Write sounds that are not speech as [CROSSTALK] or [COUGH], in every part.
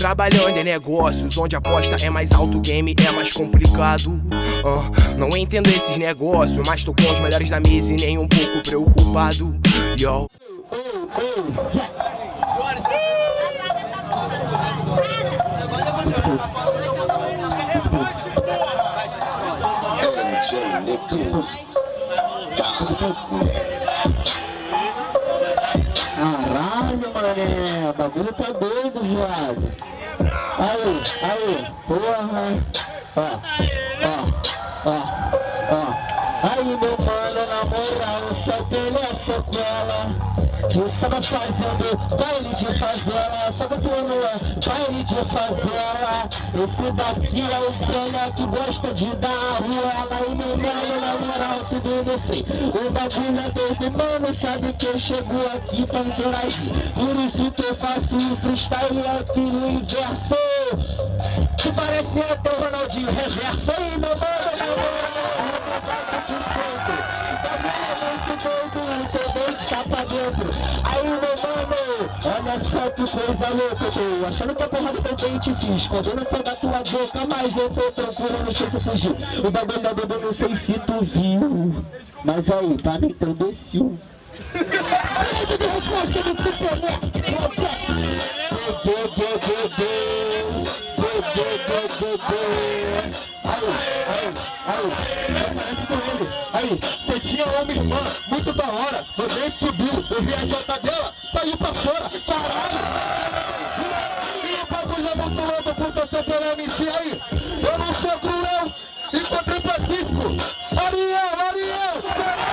Trabalhando em negócios, onde a aposta é mais alto, o game é mais complicado. Uh, não entendo esses negócios, mas tô com os melhores da mesa e nem um pouco preocupado. Yo. Bagulho tá doido, viado. Aí, aí, porra. Ó, ó, ó, ó. Aí, meu mano, na moral, só pela sequela. Eu tava fazendo baile de favela, só continua baile de favela. Esse daqui é o velho que gosta de dar ruela. E meu mano, na moral, tudo no free. O bagulho é doido, mano, sabe que eu chego aqui pra interagir. Por isso que eu faço o freestyle aqui no inverso. Que parece até o Ronaldinho reverso. Aí, meu mano, na moral, olha só coisa louca, tô achando que a porrada do dente se escondendo só da tua boca, mas eu tô sei se fugir. O bagulho da bebê, não sei se tu viu, mas aí, tá me um. Aí, você tinha uma muito da hora. O dente subiu, eu vi a dela, você pelo MC aí. Eu não sou cruel, encontrei pacífico. Ariel, Ariel!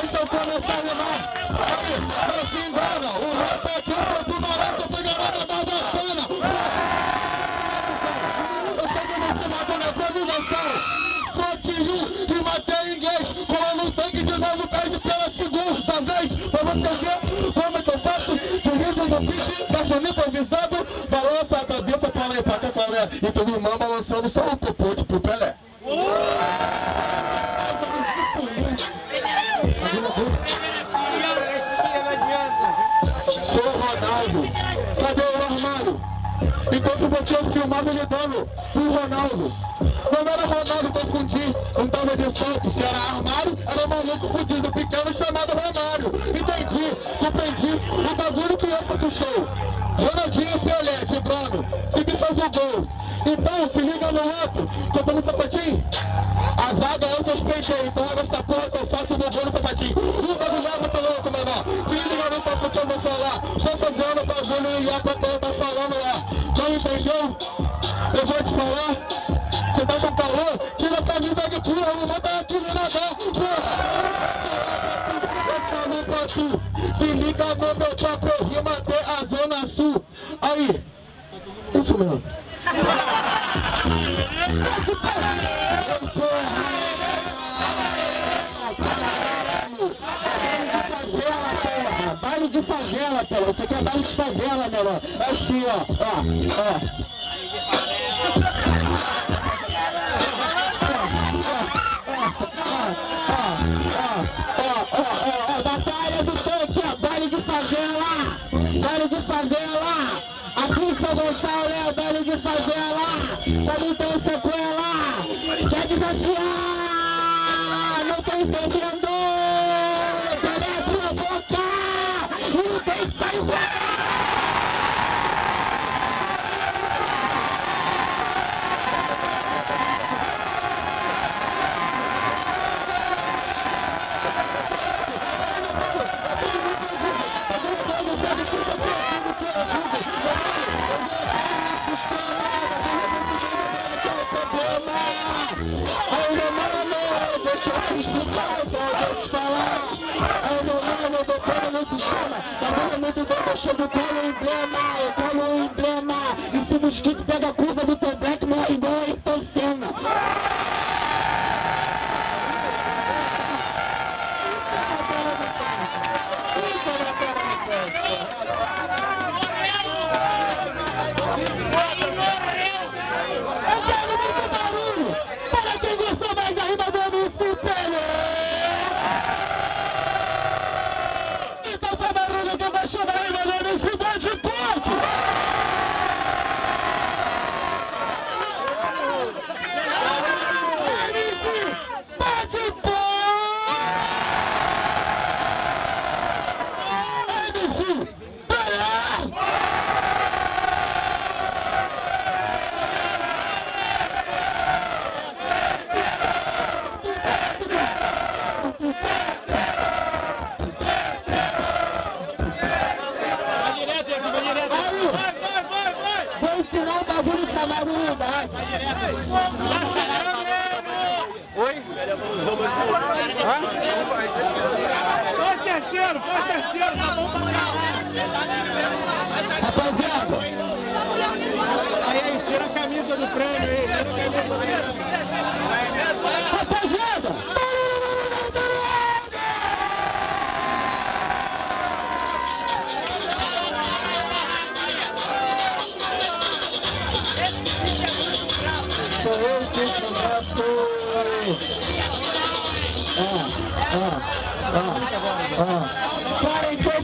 deixa eu começar a levar. Aí, não se engana, o rap é aqui do Como é que eu faço. Sorriso no pitch, baixando improvisado. Balança a cabeça pra lá e pra cá, pra lá. E todo irmão balançando só o popote pro Pelé. Cadê o armário? Enquanto você filmava ele dando o Ronaldo. Não era Ronaldo, confundi. Não tava de foto. Se era armário, era maluco fudido pequeno chamado Romário. Entendi, compreendi. O bagulho que eu faço show. Ronaldinho, Pelé, de Bruno, se me faz o gol. Então, se liga no outro, tô dando sapatinho. A zaga eu suspeitei, então agora essa porra que eu faço no gol no sapatinho. O bagulho é muito louco, menor. Se liga no papo que eu vou falar. Tô fazendo bagulho e a plateia tá entendeu? Eu vou te falar. Você tá com calor? Tira a camisa de pura, não manda aqui no nadar. Se liga no meu papo, eu rimo até a zona sul. Aí, isso mesmo. [LAUGHS] Baile de favela. Isso aqui é baile de favela, menor. Assim, ó, ó, ó. Ó, baile de favela, em São Gonçalo é baile de favela, como tem sequela, quer desafiar, não tem entendendo, tem que sair deixa eu explicar, então eu falar. Eu dou pano no sistema. Tá muito bem, eu colo o emblema. Eu colo o emblema. E se o mosquito pega a curva do teu black, morre igual comunidade. Oi? Faz terceiro, faz terceiro, tá bom pra. Rapaziada. Aí, aí, tira a camisa do prêmio aí, tira a camisa do prêmio. Que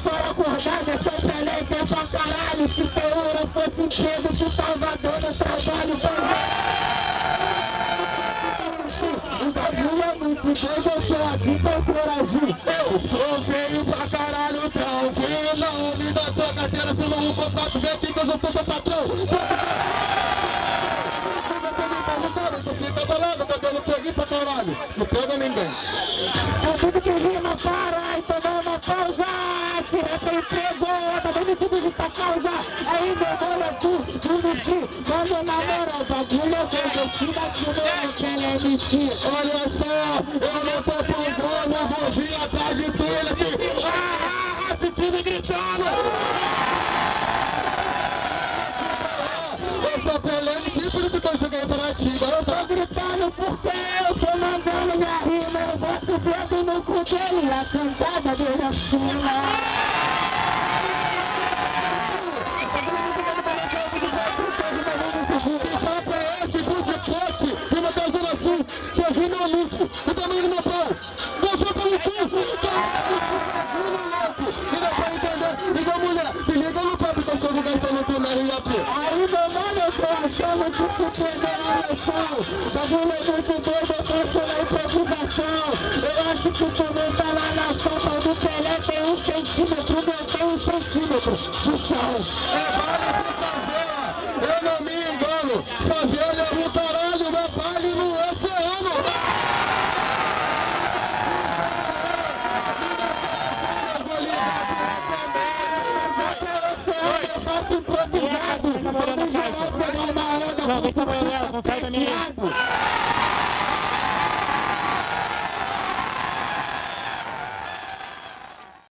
para acordar nessa é pra caralho Se Teura fosse Pedro, tu tava dando trabalho O bagulho é muito doido, eu tô aqui pra coragem Eu sou feio pra caralho, tranquilo Me dá tua carteira, se não o contrato Vem aqui que eu sou teu patrão peguei pra caralho. Não pega ninguém. Tudo que rima para, então vamos pausar Se é pra emprego, tá demitido de tua causa? Aí demora tu, tudo que Mano, na moral, bagulho é conhecido aqui no Quem é MC Olha só, eu não tô pagando Vou vir atrás de tu, ele assim. Ah, ah, sentindo gritando Eu sou pelando, que por isso que eu cheguei pra ti Eu tô gritando porque eu tô mandando minha rima Eu boto o dedo no cu dele, a cantada acima Você viu meu look, o tamanho do meu pau Você pelo cu, Acho que não tá lá na sopa do Pelé Tem um centímetro, eu tenho um centímetro de chão É vale por favela, eu não me engano Favela é um caralho, meu no oceano improvisado, uma onda com o